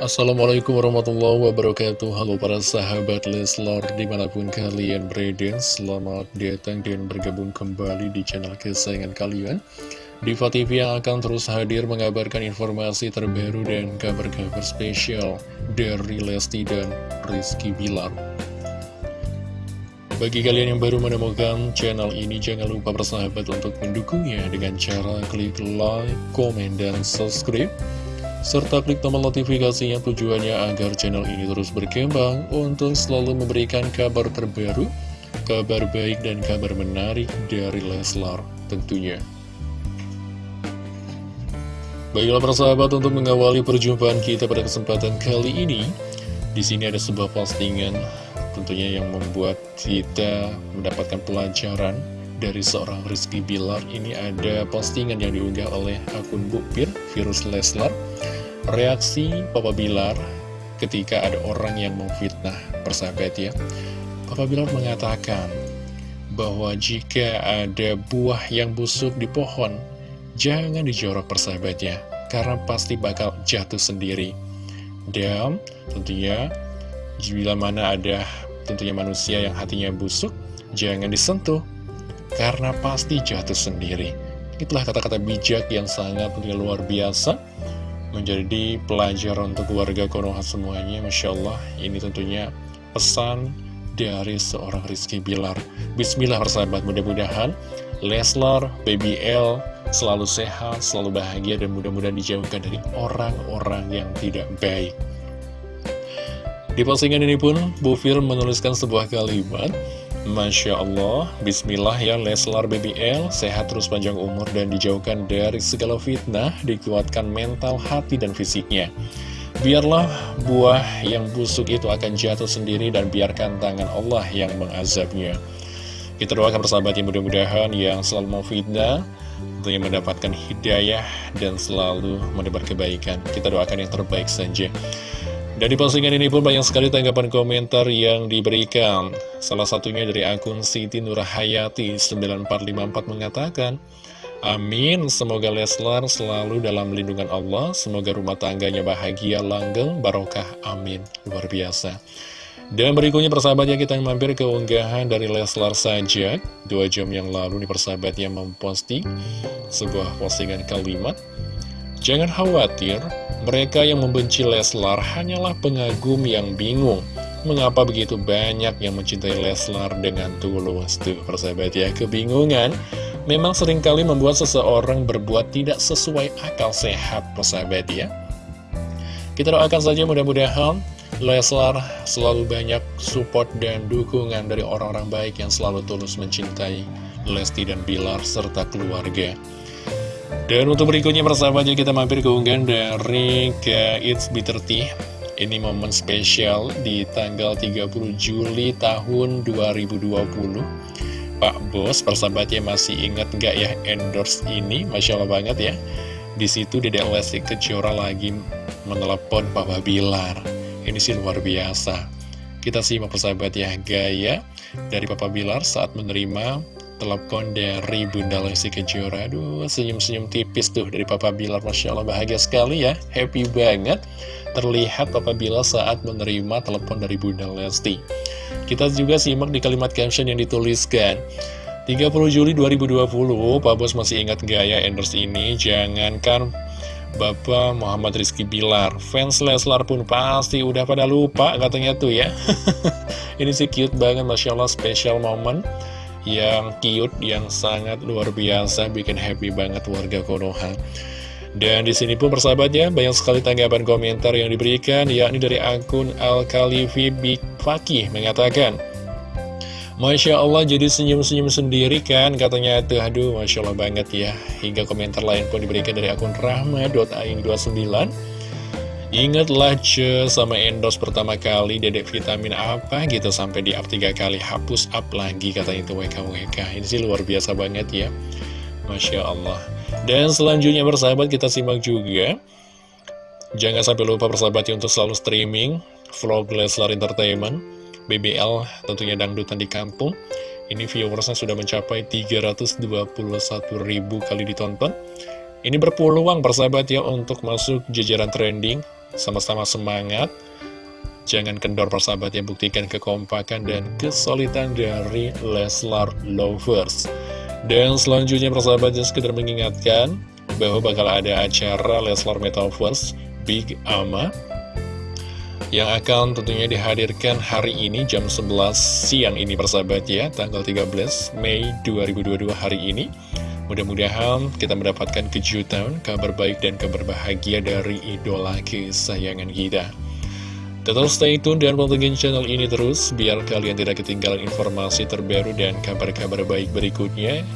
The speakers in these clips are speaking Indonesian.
Assalamualaikum warahmatullahi wabarakatuh. Halo para sahabat Leslar di mana pun kalian berada Selamat datang dan bergabung kembali di channel kesayangan kalian. Diva TV yang akan terus hadir mengabarkan informasi terbaru dan kabar-kabar spesial dari Lesti dan Rizky Bilar. Bagi kalian yang baru menemukan channel ini, jangan lupa bersahabat untuk mendukungnya dengan cara klik like, komen, dan subscribe serta klik tombol notifikasinya tujuannya agar channel ini terus berkembang untuk selalu memberikan kabar terbaru, kabar baik dan kabar menarik dari Leslar tentunya. Baiklah persahabat untuk mengawali perjumpaan kita pada kesempatan kali ini di sini ada sebuah postingan tentunya yang membuat kita mendapatkan pelajaran dari seorang Rizky Bilar ini ada postingan yang diunggah oleh akun Bukpir Virus Leslar reaksi Papa Bilar ketika ada orang yang memfitnah persahabat ya. Papa Bilar mengatakan bahwa jika ada buah yang busuk di pohon jangan dijorok persahabatnya karena pasti bakal jatuh sendiri. Dan tentunya. Bila mana ada tentunya manusia yang hatinya busuk jangan disentuh karena pasti jatuh sendiri. Itulah kata-kata bijak yang sangat luar biasa menjadi pelajaran untuk warga Konoha semuanya. Masya Allah, ini tentunya pesan dari seorang Rizky Bilar. Bismillah persahabat, mudah-mudahan Leslar, Baby L selalu sehat, selalu bahagia, dan mudah-mudahan dijauhkan dari orang-orang yang tidak baik. Di postingan ini pun, Bu Fir menuliskan sebuah kalimat Masya Allah, Bismillah ya Leslar BBL, sehat terus panjang umur dan dijauhkan dari segala fitnah, dikuatkan mental, hati, dan fisiknya. Biarlah buah yang busuk itu akan jatuh sendiri dan biarkan tangan Allah yang mengazabnya. Kita doakan persahabat yang mudah-mudahan yang selalu mau fitnah, tentunya mendapatkan hidayah dan selalu mendebar kebaikan. Kita doakan yang terbaik saja. Dan di postingan ini pun banyak sekali tanggapan komentar yang diberikan. Salah satunya dari akun Siti Nurhayati 9454 mengatakan, Amin, semoga Leslar selalu dalam lindungan Allah, semoga rumah tangganya bahagia, langgeng, barokah, amin. Luar biasa. Dan berikutnya persahabatnya kita mampir ke unggahan dari Leslar saja. Dua jam yang lalu nih persahabatnya memposting sebuah postingan kalimat. Jangan khawatir, mereka yang membenci Leslar hanyalah pengagum yang bingung. Mengapa begitu banyak yang mencintai Leslar dengan tulus? Tuh, persahabat ya, kebingungan memang sering kali membuat seseorang berbuat tidak sesuai akal sehat, persahabat ya. Kita doakan saja mudah-mudahan Leslar selalu banyak support dan dukungan dari orang-orang baik yang selalu tulus mencintai Lesti dan Bilar serta keluarga. Dan untuk berikutnya persahabatnya kita mampir ke unggahan dari It's Bitter Tea. Ini momen spesial di tanggal 30 Juli tahun 2020 Pak Bos persahabatnya masih ingat nggak ya endorse ini? Masya Allah banget ya. Di situ Dedek Lesti Kejora lagi menelepon Papa Bilar Ini sih luar biasa. Kita simak persahabat ya gaya dari Papa Bilar saat menerima telepon dari Bunda Lesti Kejora Aduh senyum-senyum tipis tuh dari Papa Bilar. Masya Allah bahagia sekali ya. Happy banget. Terlihat Papa Bilar saat menerima telepon dari Bunda Lesti. Kita juga simak di kalimat caption yang dituliskan. 30 Juli 2020 Pak Bos masih ingat gaya endorse ini? Jangankan Bapak Muhammad Rizky Bilar. Fans Leslar pun pasti udah pada lupa katanya tuh ya. Ini sih cute banget Masya Allah special moment yang cute, yang sangat luar biasa, bikin happy banget warga Konoha. Dan di sini pun persahabatnya banyak sekali tanggapan komentar yang diberikan, yakni dari akun Al-Khalifi Big Fakih mengatakan, Masya Allah jadi senyum-senyum sendiri kan? Katanya itu aduh Masya Allah banget ya. Hingga komentar lain pun diberikan dari akun rahma.aing29 Ingatlah ce sama endorse pertama kali dedek vitamin apa gitu sampai di up 3 kali. Hapus up lagi katanya itu WKWK Ini sih luar biasa banget ya. Masya Allah. Dan selanjutnya bersahabat kita simak juga. Jangan sampai lupa bersahabat ya untuk selalu streaming Vlog Leslar Entertainment BBL tentunya dangdutan di kampung. Ini viewersnya sudah mencapai 321 ribu kali ditonton. Ini berpeluang persahabat ya untuk masuk jajaran trending sama-sama semangat. Jangan kendor persahabat yang buktikan kekompakan dan kesulitan dari Leslar Lovers. Dan selanjutnya persahabat yang sekedar mengingatkan bahwa bakal ada acara Leslar Metaverse Big Ama yang akan tentunya dihadirkan hari ini jam 11 siang ini persahabat ya. Tanggal 13 Mei 2022 hari ini mudah-mudahan kita mendapatkan kejutan kabar baik dan kabar bahagia dari idola kesayangan kita tetap stay tune dan pantengin channel ini terus biar kalian tidak ketinggalan informasi terbaru dan kabar-kabar baik berikutnya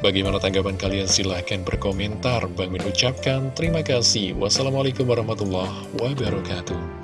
Bagaimana tanggapan kalian? Silahkan berkomentar. Bang Min ucapkan terima kasih. Wassalamualaikum warahmatullahi wabarakatuh.